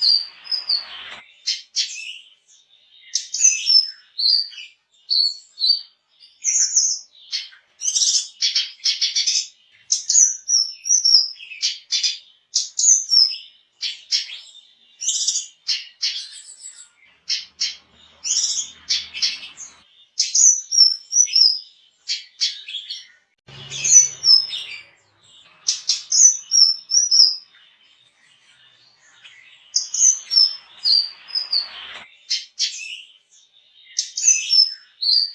Thank you. you